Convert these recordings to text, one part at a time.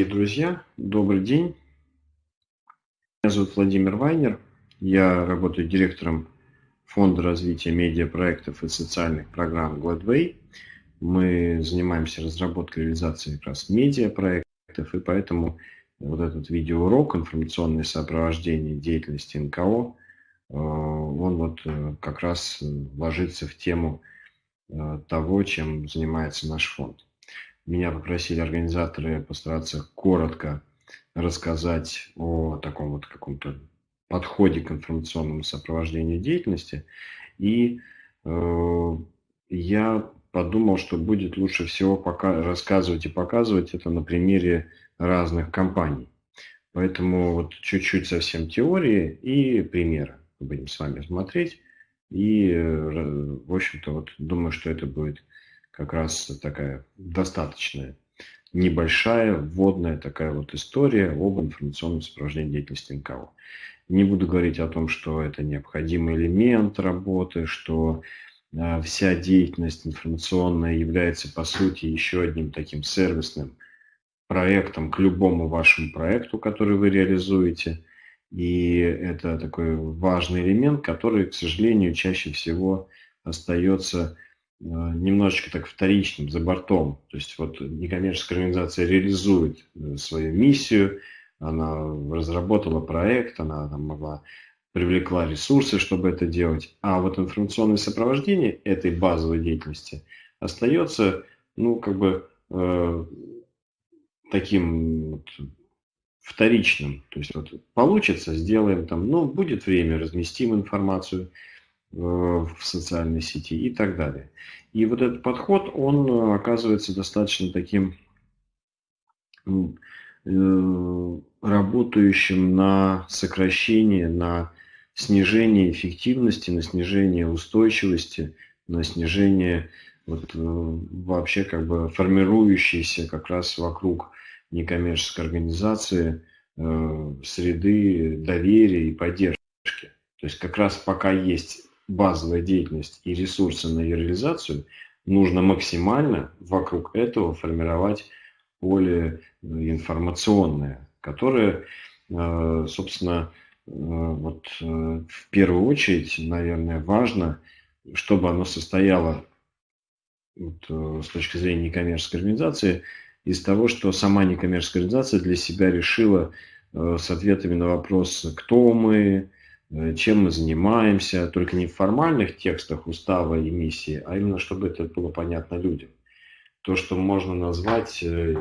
друзья, добрый день. Меня зовут Владимир Вайнер. Я работаю директором Фонда развития медиапроектов и социальных программ Gladway. Мы занимаемся разработкой и реализацией как раз медиапроектов, и поэтому вот этот видеоурок «Информационное сопровождение деятельности НКО», э, он вот э, как раз ложится в тему э, того, чем занимается наш фонд. Меня попросили организаторы постараться коротко рассказать о таком вот каком-то подходе к информационному сопровождению деятельности. И э, я подумал, что будет лучше всего пока рассказывать и показывать это на примере разных компаний. Поэтому вот чуть-чуть совсем теории и примеры будем с вами смотреть. И, э, в общем-то, вот думаю, что это будет как раз такая достаточная небольшая вводная такая вот история об информационном сопровождении деятельности НКО. Не буду говорить о том, что это необходимый элемент работы, что э, вся деятельность информационная является по сути еще одним таким сервисным проектом к любому вашему проекту, который вы реализуете. И это такой важный элемент, который, к сожалению, чаще всего остается немножечко так вторичным, за бортом. То есть вот некоммерческая организация реализует э, свою миссию, она разработала проект, она там могла привлекла ресурсы, чтобы это делать. А вот информационное сопровождение этой базовой деятельности остается, ну, как бы э, таким вот вторичным. То есть вот получится, сделаем там, ну, будет время, разместим информацию, Э, в социальной сети и так далее. И вот этот подход, он э, оказывается достаточно таким э, работающим на сокращение, на снижение эффективности, на снижение устойчивости, на снижение вот, вообще как бы формирующейся как раз вокруг некоммерческой организации среды доверия и поддержки. То есть как раз пока есть базовая деятельность и ресурсы на ее реализацию, нужно максимально вокруг этого формировать поле э, информационное, которое, э, собственно, э, вот в первую очередь, наверное, важно, чтобы оно состояло вот, с точки зрения некоммерческой организации из того, что сама некоммерческая организация для себя решила с ответами на вопрос, кто мы, Э, чем мы занимаемся, только не в формальных текстах устава и миссии, а именно, чтобы это было понятно людям. То, что можно назвать, э,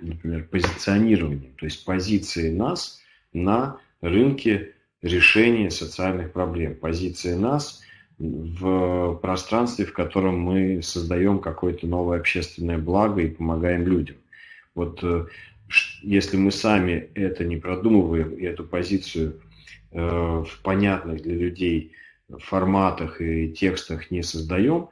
например, позиционированием, то есть позиции нас на рынке решения социальных проблем, позиции нас в пространстве, в котором мы создаем какое-то новое общественное благо и помогаем людям. Вот э, если мы сами это не продумываем и эту позицию Э, в понятных для людей форматах и текстах не создаем,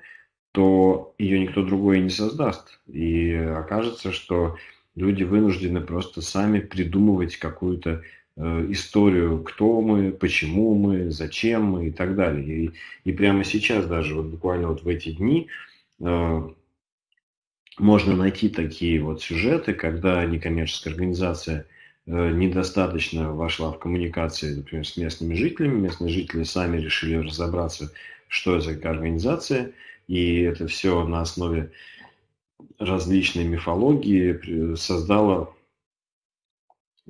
то ее никто другой не создаст. И окажется, что люди вынуждены просто сами придумывать какую-то э, историю, кто мы, почему мы, зачем мы и так далее. И, и прямо сейчас даже, вот буквально вот в эти дни, э, можно найти такие вот сюжеты, когда некоммерческая организация – Э, недостаточно вошла в коммуникации, например, с местными жителями. Местные жители сами решили разобраться, что это за организация, и это все на основе различной мифологии создало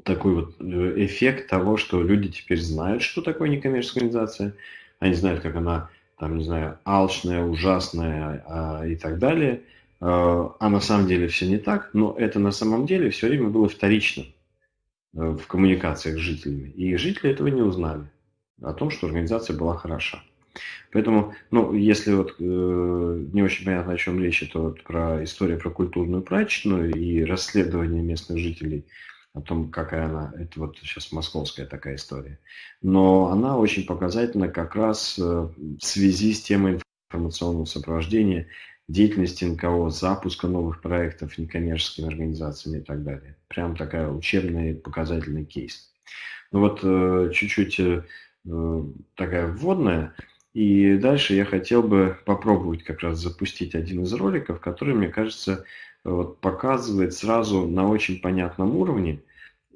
такой вот э, эффект того, что люди теперь знают, что такое некоммерческая организация, они знают, как она, там, не знаю, алчная, ужасная а, и так далее, а, а на самом деле все не так, но это на самом деле все время было вторичным. Э, в коммуникациях с жителями. И жители этого не узнали, о том, что организация была хороша. Поэтому, ну, если вот э, не очень понятно, о чем речь, это вот про историю про культурную прачечную и расследование местных жителей о том, какая она, это вот сейчас московская такая история. Но она очень показательна как раз э, в связи с темой информационного сопровождения деятельности НКО, запуска новых проектов некоммерческими организациями и так далее. Прям такая учебный показательный кейс. Ну вот э, чуть-чуть э, э, такая вводная. И дальше я хотел бы попробовать как раз запустить один из роликов, который, мне кажется, вот, показывает сразу на очень понятном уровне,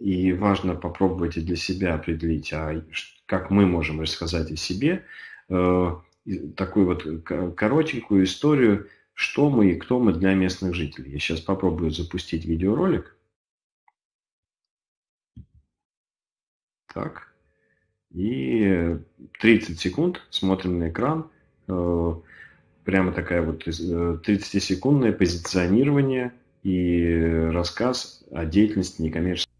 и важно попробовать и для себя определить, а как мы можем рассказать о себе, такую вот коротенькую историю, что мы и кто мы для местных жителей. Я сейчас попробую запустить видеоролик. Так. И 30 секунд смотрим на экран. Э, прямо такая вот 30-секундное э, позиционирование и рассказ о деятельности некоммерческой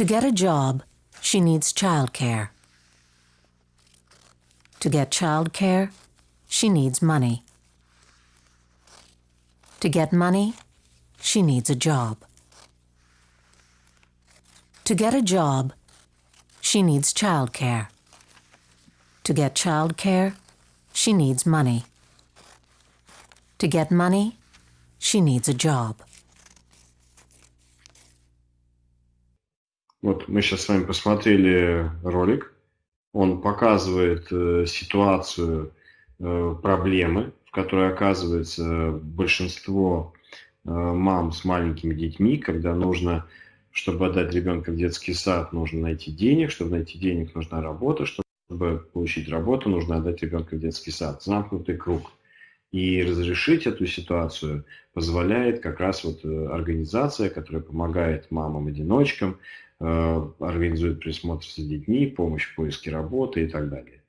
To get a job, she needs childcare. To get childcare, she needs money. To get money, she needs a job. To get a job, she needs childcare. To get childcare, she needs money. To get money, she needs a job. Вот мы сейчас с вами посмотрели ролик. Он показывает э, ситуацию э, проблемы, в которой оказывается большинство э, мам с маленькими детьми, когда нужно, чтобы отдать ребенка в детский сад, нужно найти денег, чтобы найти денег, нужна работа, чтобы получить работу, нужно отдать ребенка в детский сад. Замкнутый круг. И разрешить эту ситуацию позволяет как раз вот организация, которая помогает мамам-одиночкам, Э, организует присмотр за детьми, помощь в поиске работы и так далее.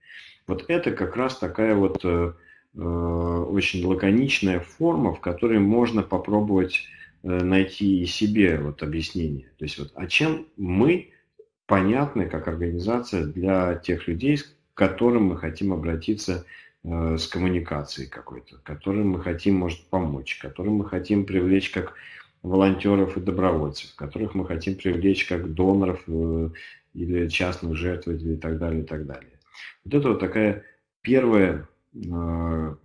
Вот это как раз такая вот э, э, очень лаконичная форма, в которой можно попробовать найти и себе вот объяснение. То есть вот, а чем мы понятны как организация для тех людей, к которым мы хотим обратиться с коммуникацией какой-то, которым мы хотим, может, помочь, которым мы хотим привлечь как волонтеров и добровольцев, которых мы хотим привлечь как доноров э, или частных жертвователей и так далее, и так далее. Вот это вот такая первая э,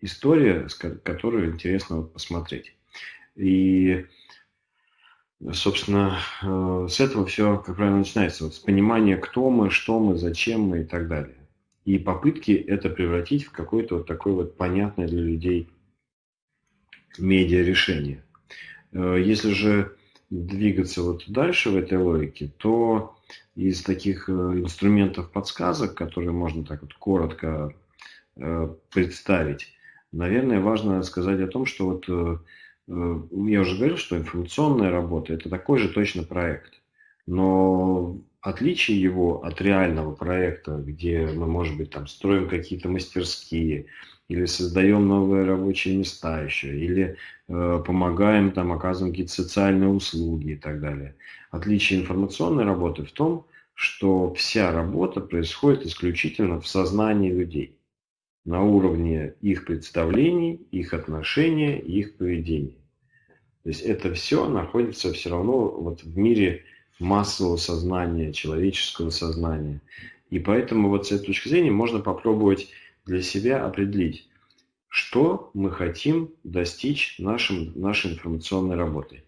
история, которую интересно посмотреть. И, собственно, э, с этого все, как правило, начинается. Вот с понимания, кто мы, что мы, зачем мы и так далее. И попытки это превратить в какое-то вот такое вот понятное для людей медиа решение. Э, если же двигаться вот дальше в этой логике, то из таких э, инструментов подсказок, которые можно так вот коротко э, представить, наверное, важно сказать о том, что вот я уже говорил, что информационная работа – это такой же точно проект. Но отличие его от реального проекта, где мы, может быть, там строим какие-то мастерские, или создаем новые рабочие места еще, или э, помогаем, там, оказываем какие-то социальные услуги и так далее. Отличие информационной работы в том, что вся работа происходит исключительно в сознании людей, на уровне их представлений, их отношения, их поведения. То есть это все находится все равно вот в мире массового сознания, человеческого сознания. И поэтому вот с этой точки зрения можно попробовать для себя определить, что мы хотим достичь нашим, нашей информационной работой.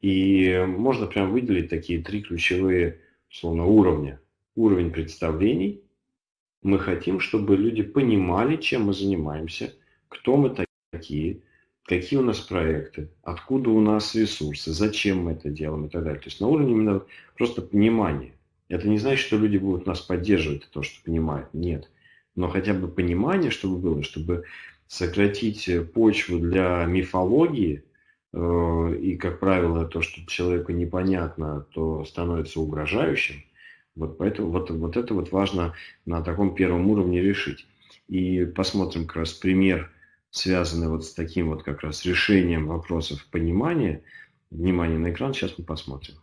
И можно прям выделить такие три ключевые, условно, уровня. Уровень представлений. Мы хотим, чтобы люди понимали, чем мы занимаемся, кто мы такие, какие у нас проекты, откуда у нас ресурсы, зачем мы это делаем и так далее. То есть на уровне именно просто понимания. Это не значит, что люди будут нас поддерживать, то, что понимают. Нет но хотя бы понимание, чтобы было, чтобы сократить почву для мифологии, э, и, как правило, то, что человеку непонятно, то становится угрожающим. Вот поэтому вот, вот это вот важно на таком первом уровне решить. И посмотрим как раз пример, связанный вот с таким вот как раз решением вопросов понимания. Внимание на экран, сейчас мы посмотрим.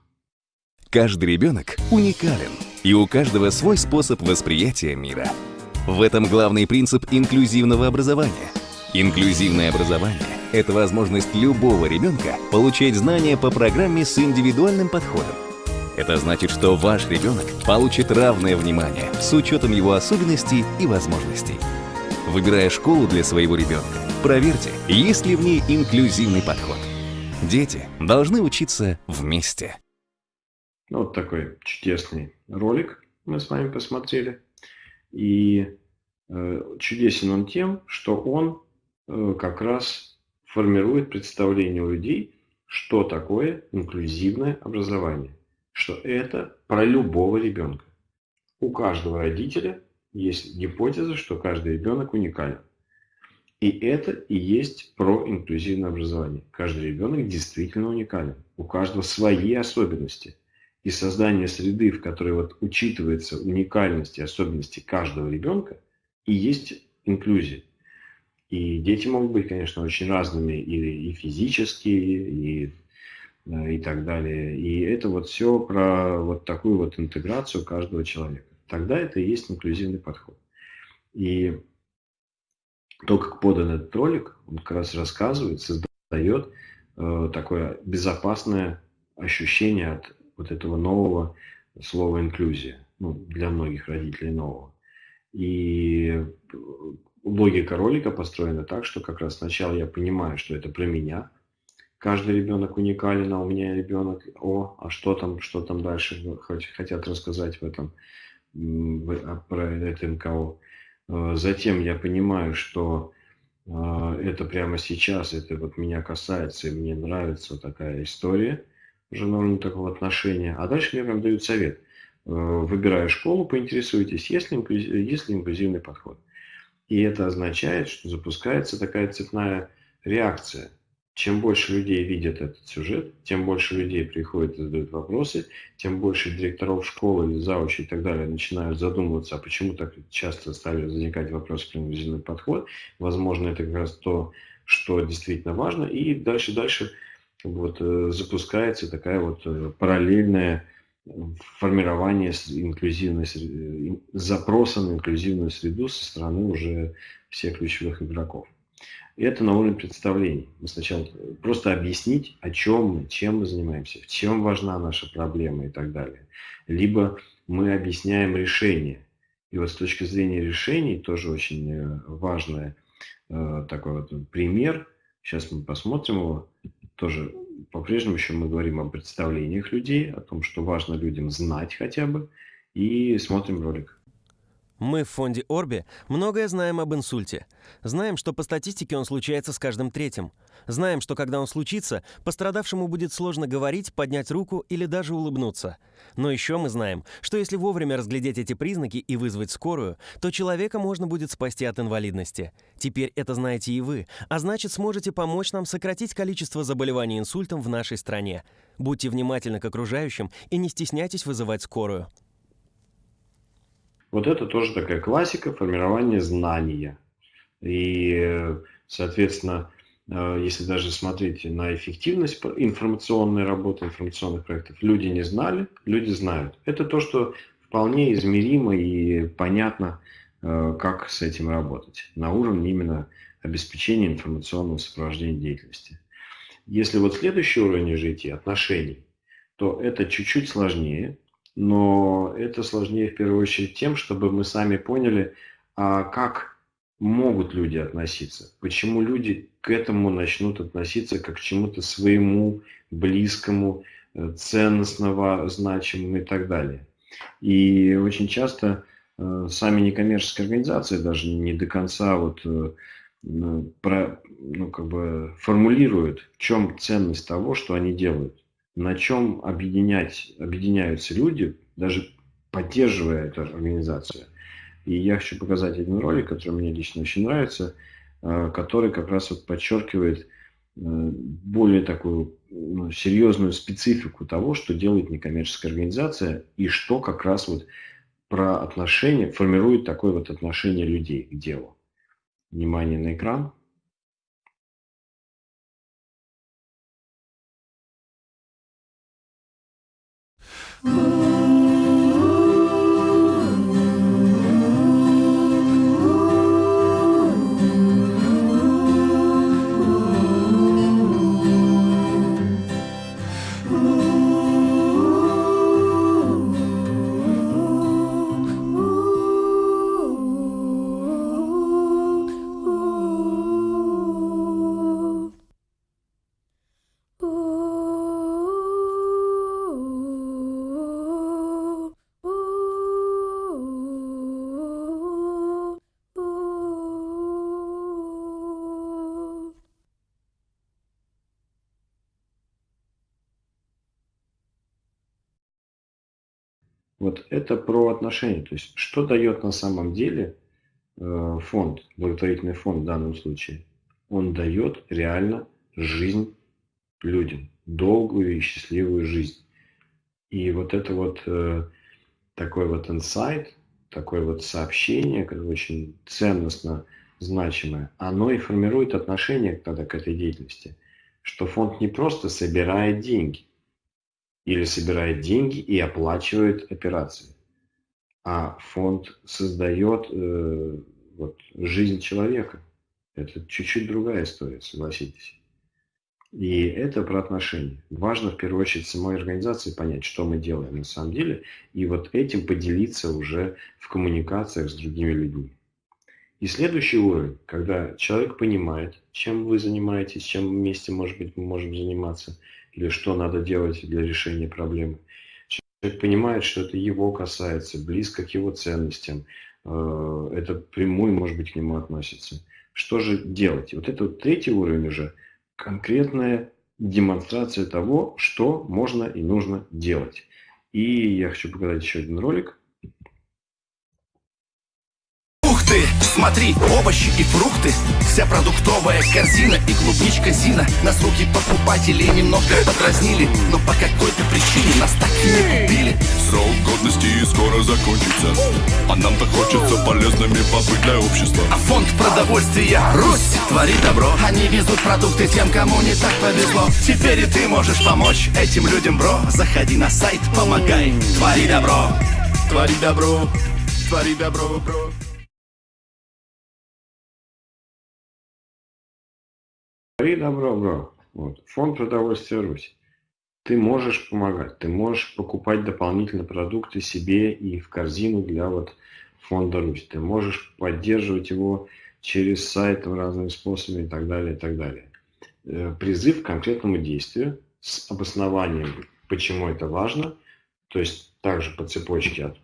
Каждый ребенок уникален, и у каждого свой способ восприятия мира – в этом главный принцип инклюзивного образования. Инклюзивное образование – это возможность любого ребенка получать знания по программе с индивидуальным подходом. Это значит, что ваш ребенок получит равное внимание с учетом его особенностей и возможностей. Выбирая школу для своего ребенка, проверьте, есть ли в ней инклюзивный подход. Дети должны учиться вместе. Вот такой чудесный ролик мы с вами посмотрели. И э, чудесен он тем, что он э, как раз формирует представление у людей, что такое инклюзивное образование. Что это про любого ребенка. У каждого родителя есть гипотеза, что каждый ребенок уникален. И это и есть про инклюзивное образование. Каждый ребенок действительно уникален. У каждого свои особенности. И создание среды, в которой вот учитывается уникальность и особенности каждого ребенка, и есть инклюзия. И дети могут быть, конечно, очень разными и, и физические, и, и так далее. И это вот все про вот такую вот интеграцию каждого человека. Тогда это и есть инклюзивный подход. И то, как подан этот ролик, он как раз рассказывает, создает э, такое безопасное ощущение от вот этого нового слова инклюзия, ну, для многих родителей нового. И логика ролика построена так, что как раз сначала я понимаю, что это про меня. Каждый ребенок уникален, а у меня ребенок, о, а что там, что там дальше хотят рассказать в этом, про это НКО. Э, затем я понимаю, что э, это прямо сейчас, это вот меня касается, и мне нравится такая история уже на уровне такого отношения. А дальше мне прям дают совет. Э, выбирая школу, поинтересуйтесь, есть ли, есть ли инклюзивный подход. И это означает, что запускается такая цепная реакция – чем больше людей видят этот сюжет, тем больше людей приходят и задают вопросы, тем больше директоров школы или заучи и так далее начинают задумываться, а почему так часто стали возникать вопросы про инклюзивный подход. Возможно, это как раз то, что действительно важно. И дальше-дальше вот, э, запускается такая вот э, параллельная формирование инклюзивной э, запроса на инклюзивную среду со стороны уже всех ключевых игроков. И это на уровне представлений. Мы сначала просто объяснить, о чем мы, чем мы занимаемся, в чем важна наша проблема и так далее. Либо мы объясняем решение. И вот с точки зрения решений тоже очень важный э, такой вот пример. Сейчас мы посмотрим его. Тоже по-прежнему еще мы говорим о представлениях людей, о том, что важно людям знать хотя бы. И смотрим ролик. Мы в фонде Орби многое знаем об инсульте. Знаем, что по статистике он случается с каждым третьим. Знаем, что когда он случится, пострадавшему будет сложно говорить, поднять руку или даже улыбнуться. Но еще мы знаем, что если вовремя разглядеть эти признаки и вызвать скорую, то человека можно будет спасти от инвалидности. Теперь это знаете и вы, а значит сможете помочь нам сократить количество заболеваний инсультом в нашей стране. Будьте внимательны к окружающим и не стесняйтесь вызывать скорую. Вот это тоже такая классика формирования знания. И, соответственно, э, если даже смотреть на эффективность информационной работы, информационных проектов, люди не знали, люди знают. Это то, что вполне измеримо и понятно, э, как с этим работать на уровне именно обеспечения информационного сопровождения деятельности. Если вот следующий уровень уже отношений, то это чуть-чуть сложнее, но это сложнее в первую очередь тем, чтобы мы сами поняли, а как могут люди относиться, почему люди к этому начнут относиться как к чему-то своему, близкому, э, ценностного, значимому и так далее. И очень часто э, сами некоммерческие организации даже не до конца вот э, про, ну, как бы формулируют, в чем ценность того, что они делают на чем объединять, объединяются люди, даже поддерживая эту организацию. И я хочу показать один ролик, который мне лично очень нравится, э, который как раз вот подчеркивает э, более такую ну, серьезную специфику того, что делает некоммерческая организация и что как раз вот про отношения, формирует такое вот отношение людей к делу. Внимание на экран. Ooh. Вот это про отношения. То есть, что дает на самом деле э, фонд, благотворительный фонд в данном случае? Он дает реально жизнь людям, долгую и счастливую жизнь. И вот это вот э, такой вот инсайт, такое вот сообщение, которое очень ценностно значимое, оно и формирует отношение тогда к этой деятельности, что фонд не просто собирает деньги или собирает деньги и оплачивает операции, а фонд создает э, вот, жизнь человека. Это чуть-чуть другая история, согласитесь. И это про отношения. Важно в первую очередь самой организации понять, что мы делаем на самом деле, и вот этим поделиться уже в коммуникациях с другими людьми. И следующий уровень, когда человек понимает, чем вы занимаетесь, чем вместе, может быть, мы можем заниматься, или что надо делать для решения проблемы. Человек понимает, что это его касается, близко к его ценностям, э, это прямую, может быть, к нему относится. Что же делать? Вот это вот третий уровень уже – конкретная демонстрация того, что можно и нужно делать. И я хочу показать еще один ролик. Ух ты, смотри, овощи и фрукты. Вся продуктовая корзина и клубничка Зина. Нас руки покупателей немного подразнили Но по какой-то причине нас так и не купили. Срок годности скоро закончится. А нам-то хочется полезными побыть для общества. А фонд продовольствия Русь Твори добро. Они везут продукты тем, кому не так повезло. Теперь и ты можешь помочь этим людям, бро. Заходи на сайт, помогай Твори добро. Твори добро. Твори добро, бро Твори добро, бро. Вот. Фонд продовольствия Русь ты можешь помогать, ты можешь покупать дополнительно продукты себе и в корзину для вот фонда Русь. Ты можешь поддерживать его через сайт разными способами и так далее, и так далее. Э, призыв к конкретному действию с обоснованием, почему это важно, то есть также по цепочке от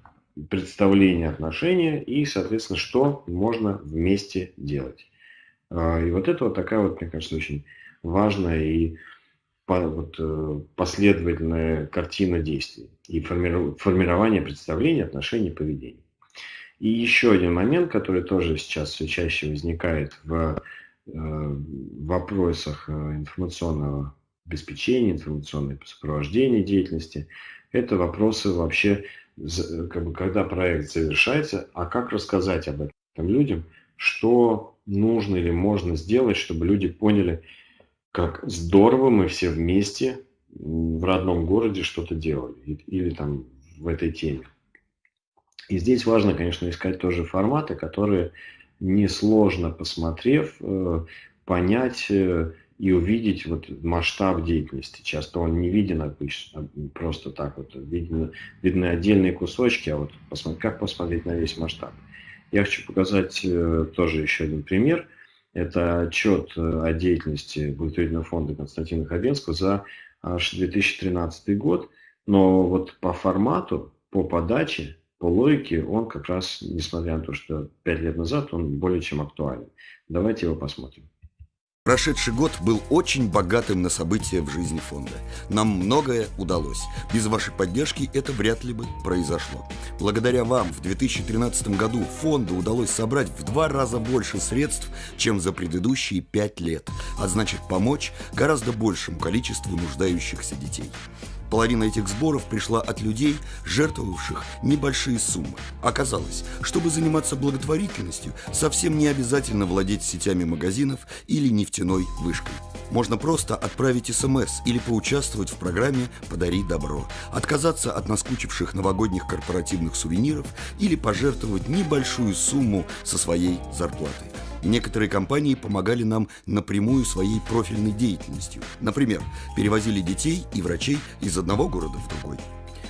представления отношения и, соответственно, что можно вместе делать. А, и вот это вот такая вот, мне кажется, очень важная и вот, э, последовательная картина действий и формирование представления, отношений, поведения. И еще один момент, который тоже сейчас все чаще возникает в э, вопросах э, информационного обеспечения, информационного сопровождения деятельности, это вопросы вообще, как бы, когда проект завершается, а как рассказать об этом людям, что нужно или можно сделать, чтобы люди поняли, как здорово мы все вместе в родном городе что-то делали или там в этой теме. И здесь важно, конечно, искать тоже форматы, которые несложно посмотрев, э, понять э, и увидеть вот масштаб деятельности. Часто он не виден обычно, просто так вот. Видно, видны отдельные кусочки, а вот посмотреть, как посмотреть на весь масштаб. Я хочу показать э, тоже еще один пример – это отчет э, о деятельности благотворительного фонда Константина Хабенского за аж 2013 год. Но вот по формату, по подаче, по логике он как раз, несмотря на то, что пять лет назад, он более чем актуален. Давайте его посмотрим. Прошедший год был очень богатым на события в жизни фонда. Нам многое удалось. Без вашей поддержки это вряд ли бы произошло. Благодаря вам в 2013 году фонду удалось собрать в два раза больше средств, чем за предыдущие пять лет, а значит помочь гораздо большему количеству нуждающихся детей. Половина этих сборов пришла от людей, жертвовавших небольшие суммы. Оказалось, чтобы заниматься благотворительностью, совсем не обязательно владеть сетями магазинов или нефтяной вышкой. Можно просто отправить СМС или поучаствовать в программе «Подари добро», отказаться от наскучивших новогодних корпоративных сувениров или пожертвовать небольшую сумму со своей зарплаты. Некоторые компании помогали нам напрямую своей профильной деятельностью. Например, перевозили детей и врачей из одного города в другой.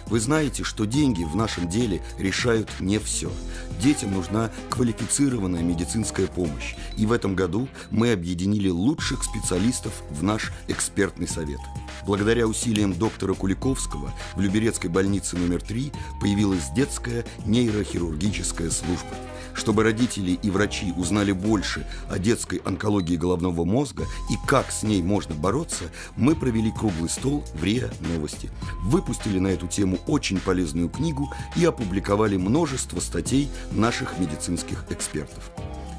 Вы знаете, что деньги в нашем деле решают не все. Детям нужна квалифицированная медицинская помощь. И в этом году мы объединили лучших специалистов в наш экспертный совет. Благодаря усилиям доктора Куликовского в Люберецкой больнице номер 3 появилась детская нейрохирургическая служба – чтобы родители и врачи узнали больше о детской онкологии головного мозга и как с ней можно бороться, мы провели круглый стол в РИА Новости. Выпустили на эту тему очень полезную книгу и опубликовали множество статей наших медицинских экспертов.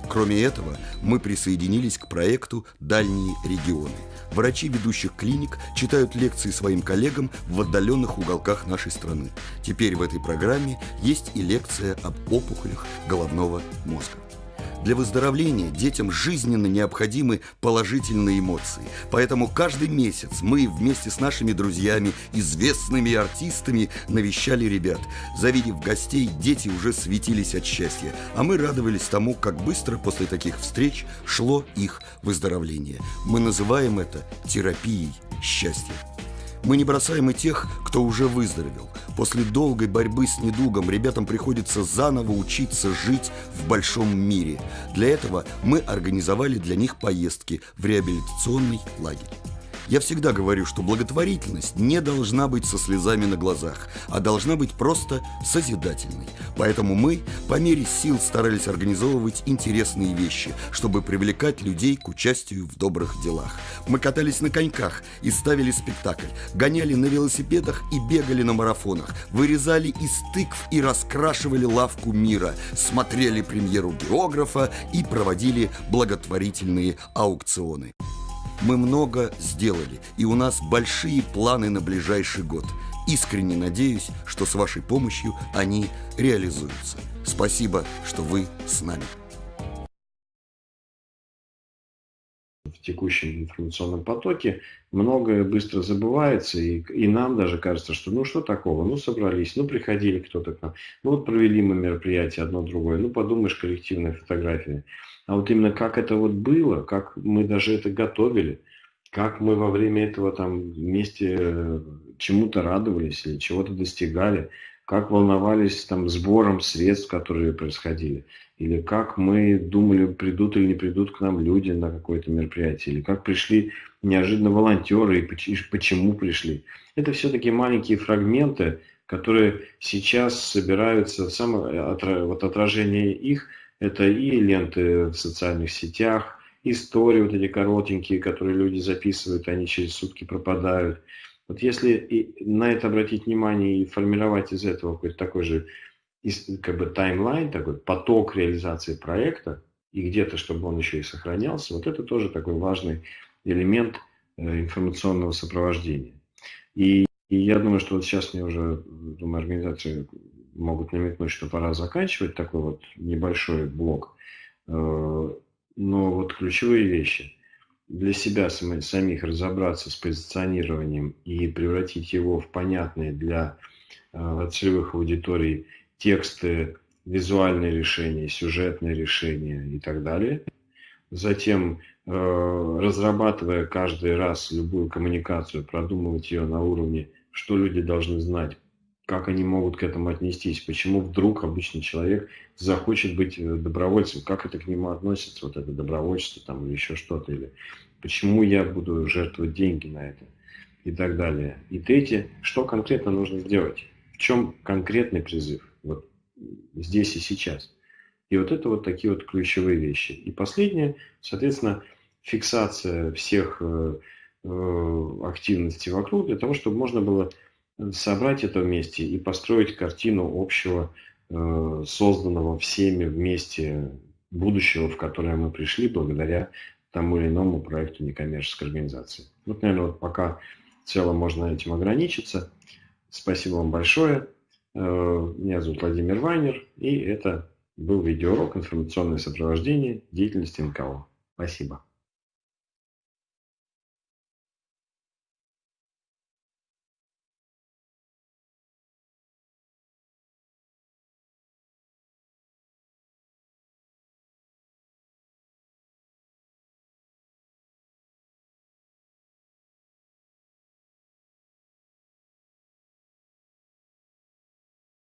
Кроме этого, мы присоединились к проекту «Дальние регионы». Врачи ведущих клиник читают лекции своим коллегам в отдаленных уголках нашей страны. Теперь в этой программе есть и лекция об опухолях головного мозга. Для выздоровления детям жизненно необходимы положительные эмоции. Поэтому каждый месяц мы вместе с нашими друзьями, известными артистами, навещали ребят. Завидев гостей, дети уже светились от счастья, а мы радовались тому, как быстро после таких встреч шло их выздоровление. Мы называем это терапией счастья. Мы не бросаем и тех, кто уже выздоровел. После долгой борьбы с недугом ребятам приходится заново учиться жить в большом мире. Для этого мы организовали для них поездки в реабилитационный лагерь. Я всегда говорю, что благотворительность не должна быть со слезами на глазах, а должна быть просто созидательной. Поэтому мы по мере сил старались организовывать интересные вещи, чтобы привлекать людей к участию в добрых делах. Мы катались на коньках и ставили спектакль, гоняли на велосипедах и бегали на марафонах, вырезали из тыкв и раскрашивали лавку мира, смотрели премьеру географа и проводили благотворительные аукционы. Мы много сделали, и у нас большие планы на ближайший год. Искренне надеюсь, что с вашей помощью они реализуются. Спасибо, что вы с нами. в текущем информационном потоке многое быстро забывается, и, и нам даже кажется, что ну что такого, ну собрались, ну приходили кто-то к нам, ну вот провели мы мероприятие одно другое, ну подумаешь, коллективная фотография. А вот именно как это вот было, как мы даже это готовили, как мы во время этого там вместе э, чему-то радовались или чего-то достигали, как волновались там сбором средств, которые происходили, или как мы думали, придут или не придут к нам люди на какое-то мероприятие, или как пришли неожиданно волонтеры и почему пришли. Это все-таки маленькие фрагменты, которые сейчас собираются, самое, вот отражение их – это и ленты в социальных сетях, истории вот эти коротенькие, которые люди записывают, они через сутки пропадают. Вот если и на это обратить внимание и формировать из этого какой-то такой же как бы таймлайн, такой поток реализации проекта, и где-то, чтобы он еще и сохранялся, вот это тоже такой важный элемент э, информационного сопровождения. И, и я думаю, что вот сейчас мне уже, думаю, организации могут намекнуть, что пора заканчивать такой вот небольшой блок. Э, но вот ключевые вещи. Для себя самих разобраться с позиционированием и превратить его в понятные для э, целевых аудиторий тексты, визуальные решения, сюжетные решения и так далее. Затем, э, разрабатывая каждый раз любую коммуникацию, продумывать ее на уровне, что люди должны знать как они могут к этому отнестись, почему вдруг обычный человек захочет быть э, добровольцем, как это к нему относится, вот это добровольчество там или еще что-то, или почему я буду жертвовать деньги на это и так далее. И третье, что конкретно нужно сделать, в чем конкретный призыв, вот здесь и сейчас. И вот это вот такие вот ключевые вещи. И последнее, соответственно, фиксация всех э, э, активностей вокруг для того, чтобы можно было собрать это вместе и построить картину общего, э, созданного всеми вместе будущего, в которое мы пришли благодаря тому или иному проекту некоммерческой организации. Вот, наверное, вот пока в целом можно этим ограничиться. Спасибо вам большое. Э, меня зовут Владимир Вайнер, и это был видеоурок «Информационное сопровождение деятельности НКО». Спасибо.